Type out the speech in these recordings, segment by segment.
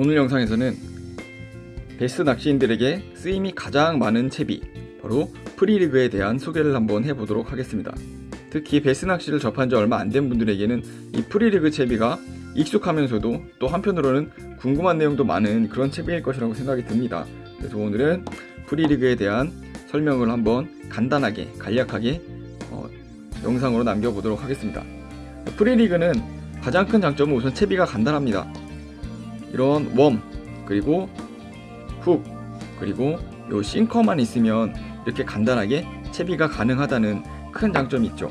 오늘 영상에서는 베스트 낚시인들에게 쓰임이 가장 많은 채비 바로 프리리그에 대한 소개를 한번 해보도록 하겠습니다. 특히 베스 낚시를 접한 지 얼마 안 된 분들에게는 이 프리리그 채비가 익숙하면서도 또 한편으로는 궁금한 내용도 많은 그런 채비일 것이라고 생각이 듭니다. 그래서 오늘은 프리리그에 대한 설명을 한번 간단하게 간략하게 어, 영상으로 남겨보도록 하겠습니다. 프리리그는 가장 큰 장점은 우선 채비가 간단합니다. 이런 웜 그리고 훅 그리고 요 싱커만 있으면 이렇게 간단하게 채비가 가능하다는 큰 장점이 있죠.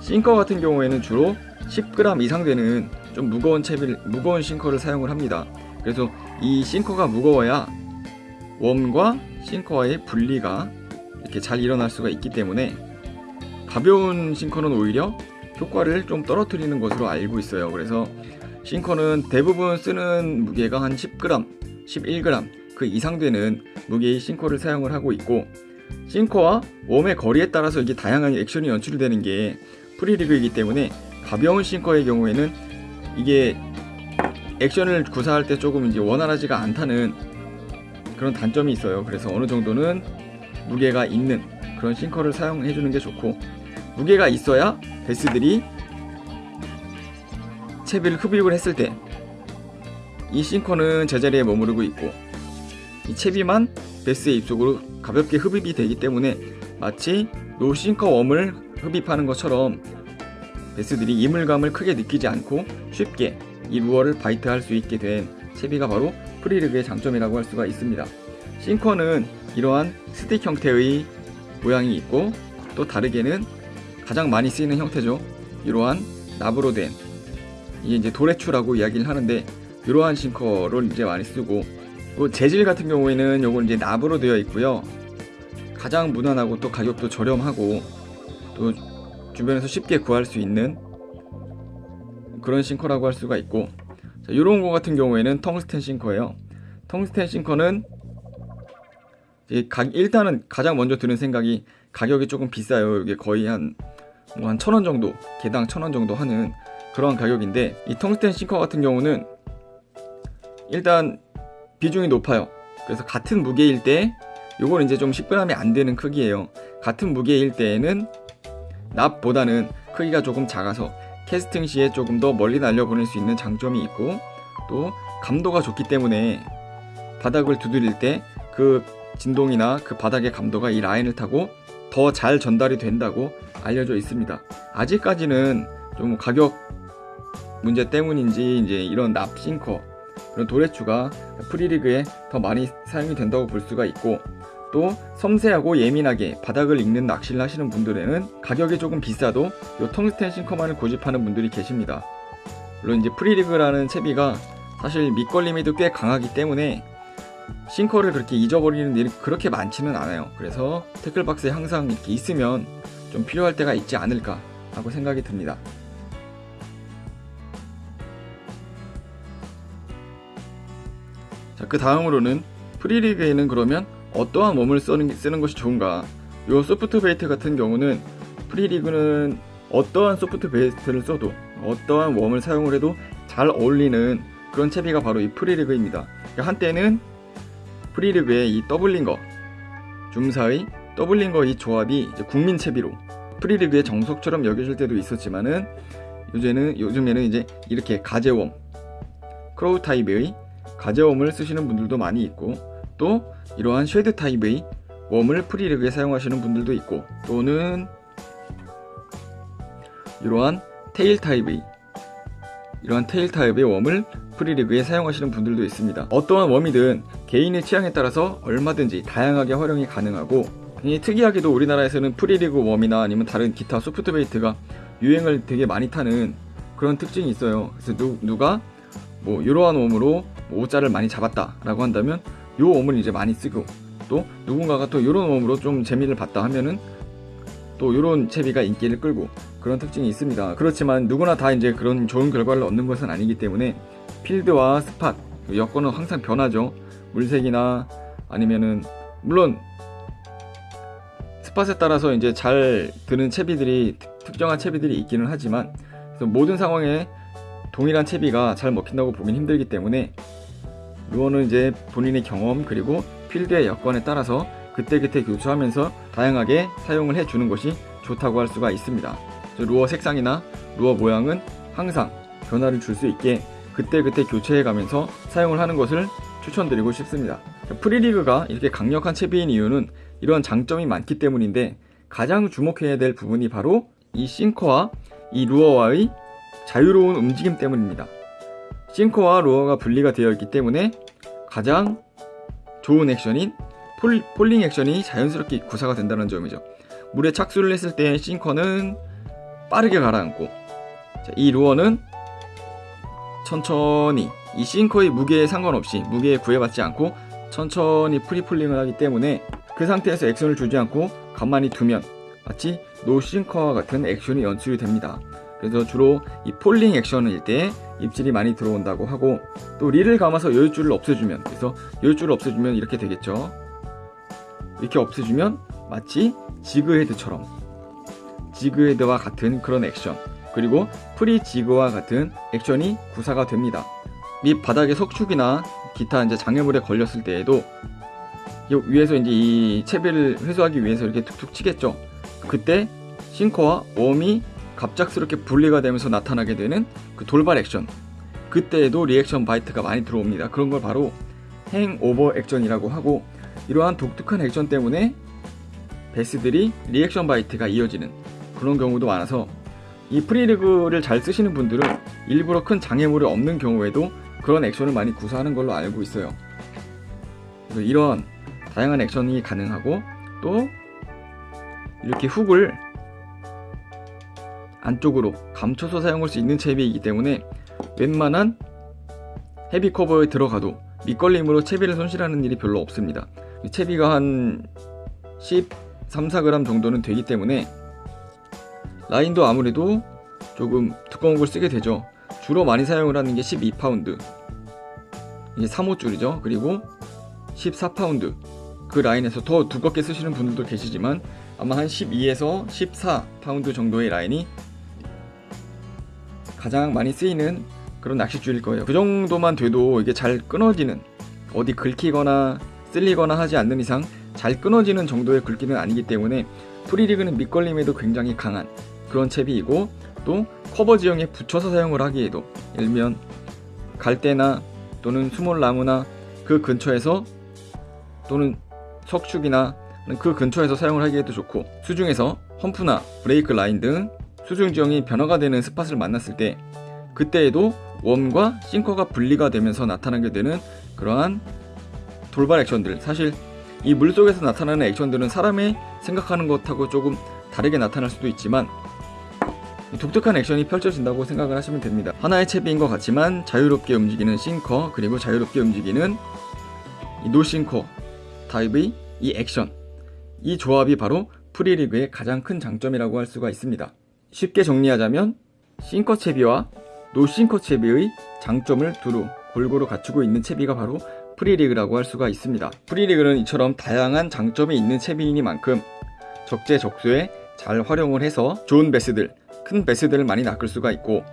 싱커 같은 경우에는 주로 10g 이상 되는 좀 무거운 채비 무거운 싱커를 사용을 합니다. 그래서 이 싱커가 무거워야 웜과 싱커와의 분리가 이렇게 잘 일어날 수가 있기 때문에 가벼운 싱커는 오히려 효과를 좀 떨어뜨리는 것으로 알고 있어요. 그래서 싱커는 대부분 쓰는 무게가 한 10g, 11g 그 이상 되는 무게의 싱커를 사용을 하고 있고 싱커와 웜의 거리에 따라서 이게 다양한 액션이 연출되는 게 프리리그이기 때문에 가벼운 싱커의 경우에는 이게 액션을 구사할 때 조금 이제 원활하지가 않다는 그런 단점이 있어요. 그래서 어느 정도는 무게가 있는 그런 sinker를 사용해 주는 게 좋고 무게가 있어야 베스들이 채비를 흡입을 했을 때 이 sinker는 제자리에 머무르고 있고 이 채비만 베스의 입속으로 가볍게 흡입이 되기 때문에 마치 no sinker worm을 흡입하는 것처럼 베스들이 이물감을 크게 느끼지 않고 쉽게 이 루어를 bite할 수 있게 된 채비가 바로 프리리그의 장점이라고 할 수가 있습니다. 싱커는 이러한 스틱 형태의 모양이 있고 또 다르게는 가장 많이 쓰이는 형태죠. 이러한 납으로 된 이게 이제 도레추라고 이야기를 하는데 이러한 싱커를 이제 많이 쓰고 또 재질 같은 경우에는 요건 이제 납으로 되어 있고요. 가장 무난하고 또 가격도 저렴하고 또 주변에서 쉽게 구할 수 있는 그런 싱커라고 할 수가 있고 자, 이런 거 같은 경우에는 텅스텐 싱커예요. 텅스텐 싱커는 일단은 가장 먼저 드는 생각이 가격이 조금 비싸요. 이게 거의 한 뭐한 천원 정도, 개당 천원 정도 하는 그런 가격인데 이 텅스텐 싱커 같은 경우는 일단 비중이 높아요. 그래서 같은 무게일 때 요거는 이제 좀 10g이 안 되는 크기예요. 같은 무게일 때에는 납보다는 크기가 조금 작아서 캐스팅 시에 조금 더 멀리 날려보낼 수 있는 장점이 있고 또 감도가 좋기 때문에 바닥을 두드릴 때 그 진동이나 그 바닥의 감도가 이 라인을 타고 더 잘 전달이 된다고 알려져 있습니다. 아직까지는 좀 가격 문제 때문인지 이제 이런 납 싱커 그런 도래추가 프리리그에 더 많이 사용이 된다고 볼 수가 있고 또 섬세하고 예민하게 바닥을 읽는 낚시를 하시는 분들에는 가격이 조금 비싸도 이 텅스텐 싱커만을 고집하는 분들이 계십니다. 물론 이제 프리리그라는 채비가 사실 밑걸림에도 꽤 강하기 때문에 싱커를 그렇게 잊어버리는 일이 그렇게 많지는 않아요. 그래서 태클박스에 항상 이렇게 있으면 좀 필요할 때가 있지 않을까 하고 생각이 듭니다. 자, 그 다음으로는 free rig에는 그러면 어떠한 worm을 쓰는, 쓰는 것이 좋은가? 요 soft bait 같은 경우는 free rig는 어떠한 soft bait를 써도 어떠한 worm을 사용을 해도 잘 어울리는 그런 채비가 바로 이 free rig입니다. 한때는 free rig의 이 Double Ringer Zoom사의 Double Ringer 이 조합이 국민 채비로 free rig의 정석처럼 여겨질 때도 있었지만은 요즘에는 요즘에는 이제 이렇게 가재 worm craw 타입의 가재 worm을 쓰시는 분들도 많이 있고 또 이러한 shad 타입의 worm을 free rig에 사용하시는 분들도 있고 또는 이러한 tail 타입의 이러한 tail 타입의 worm을 free rig에 사용하시는 분들도 있습니다. 어떠한 worm이든 개인의 취향에 따라서 얼마든지 다양하게 활용이 가능하고 특이하게도 우리나라에서는 free rig worm이나 아니면 다른 기타 soft bait가 유행을 되게 많이 타는 그런 특징이 있어요. 그래서 누, 누가 뭐 이러한 웜으로 오자를 많이 잡았다 라고 한다면 요 웜을 이제 많이 쓰고 또 누군가가 또 이런 웜으로 좀 재미를 봤다 하면은 또 이런 채비가 인기를 끌고 그런 특징이 있습니다. 그렇지만 누구나 다 이제 그런 좋은 결과를 얻는 것은 아니기 때문에 필드와 스팟 여건은 항상 변하죠. 물색이나 아니면은 물론 스팟에 따라서 이제 잘 드는 채비들이 특정한 채비들이 있기는 하지만 모든 상황에 동일한 채비가 잘 먹힌다고 보긴 힘들기 때문에 루어는 이제 본인의 경험 그리고 필드의 여건에 따라서 그때그때 교체하면서 다양하게 사용을 해주는 것이 좋다고 할 수가 있습니다. 루어 색상이나 루어 모양은 항상 변화를 줄 수 있게 그때그때 교체해가면서 사용을 하는 것을 추천드리고 싶습니다. free rig가 이렇게 강력한 채비인 이유는 이런 장점이 많기 때문인데 가장 주목해야 될 부분이 바로 이 sinker와 이 루어와의 자유로운 움직임 때문입니다. sinker와 루어가 분리가 되어 있기 때문에 가장 좋은 액션인 fall, falling 액션이 자연스럽게 구사가 된다는 점이죠. 물에 착수를 했을 때 sinker는 빠르게 가라앉고 자, 이 루어는 천천히 이 sinker의 무게에 상관없이 무게에 구애받지 않고 천천히 free falling을 하기 때문에 그 상태에서 액션을 주지 않고 가만히 두면 마치 no sinker와 같은 액션이 연출이 됩니다. 그래서 주로 이 falling 액션일 때 입질이 많이 들어온다고 하고 또 릴을 감아서 여유줄을 없애주면 그래서 여유줄을 없애주면 이렇게 되겠죠. 이렇게 없애주면 마치 jig head처럼 jig head와 같은 그런 액션 그리고 free jig와 같은 액션이 구사가 됩니다. 밑 바닥에 석축이나 기타 이제 장애물에 걸렸을 때에도 위에서 이제 이 채비를 회수하기 위해서 이렇게 툭툭 치겠죠. 그때 sinker와 worm이 갑작스럽게 분리가 되면서 나타나게 되는 그 돌발 액션. 그때에도 reaction bite가 많이 들어옵니다. 그런 걸 바로 hang over 액션이라고 하고 이러한 독특한 액션 때문에 베스들이 reaction bite가 이어지는 그런 경우도 많아서 이 free rig를 잘 쓰시는 분들은 일부러 큰 장애물이 없는 경우에도 그런 액션을 많이 구사하는 걸로 알고 있어요. 이런 다양한 액션이 가능하고 또 이렇게 hook을 안쪽으로 감춰서 사용할 수 있는 채비이기 때문에 웬만한 heavy cover에 들어가도 밑걸림으로 채비를 손실하는 일이 별로 없습니다. 채비가 한 13, 4g 정도는 되기 때문에 라인도 아무래도 조금 두꺼운 걸 쓰게 되죠. 주로 많이 사용을 하는 게 12파운드 이게 3호줄이죠. 그리고 14파운드 그 라인에서 더 두껍게 쓰시는 분들도 계시지만 아마 한 12에서 14파운드 정도의 라인이 가장 많이 쓰이는 그런 낚싯줄일 거예요. 그 정도만 돼도 이게 잘 끊어지는 어디 긁히거나 쓸리거나 하지 않는 이상 잘 끊어지는 정도의 굵기는 아니기 때문에 free rig는 밑걸림에도 굉장히 강한 그런 채비이고 또 커버 지형에 붙여서 사용을 하기에도 예를 들면 갈대나 또는 수몰 나무나 그 근처에서 또는 석축이나 그 근처에서 사용을 하기에도 좋고 수중에서 hump나 break line 등 수중 지형이 변화가 되는 스팟을 만났을 때 그때에도 웜과 싱커가 분리가 되면서 나타나게 되는 그러한 돌발 액션들 사실 이 물속에서 나타나는 액션들은 사람이 생각하는 것하고 조금 다르게 나타날 수도 있지만 독특한 액션이 펼쳐진다고 생각을 하시면 됩니다. 하나의 채비인 것 같지만 자유롭게 움직이는 싱커 그리고 자유롭게 움직이는 노싱커 타입의 이 액션 이 조합이 바로 free rig의 가장 큰 장점이라고 할 수가 있습니다. 쉽게 정리하자면 싱커 채비와 no sinker 채비의 장점을 두루 골고루 갖추고 있는 채비가 바로 free rig라고 할 수가 있습니다. free rig는 이처럼 다양한 장점이 있는 채비이니만큼 적재적소에 잘 활용을 해서 좋은 베스들, 큰 베스들을 많이 낚을 수가 있고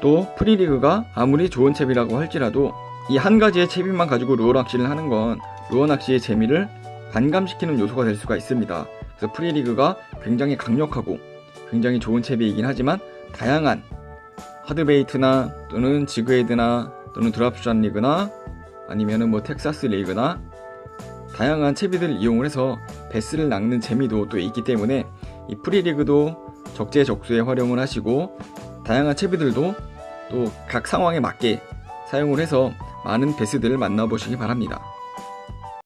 또 free rig가 아무리 좋은 채비라고 할지라도 이 한 가지의 채비만 가지고 루어 낚시를 하는 건 루어 낚시의 재미를 반감시키는 요소가 될 수가 있습니다. 그래서 free rig가 굉장히 강력하고 굉장히 좋은 채비이긴 하지만 다양한 hard bait나 또는 jig head나 또는 drop shot rig나 아니면은 뭐 Texas rig나 다양한 채비들을 이용을 해서 베스를 낚는 재미도 또 있기 때문에 이 free rig도 적재적소에 활용을 하시고 다양한 채비들도 또 각 상황에 맞게 사용을 해서 많은 베스들을 만나보시기 바랍니다.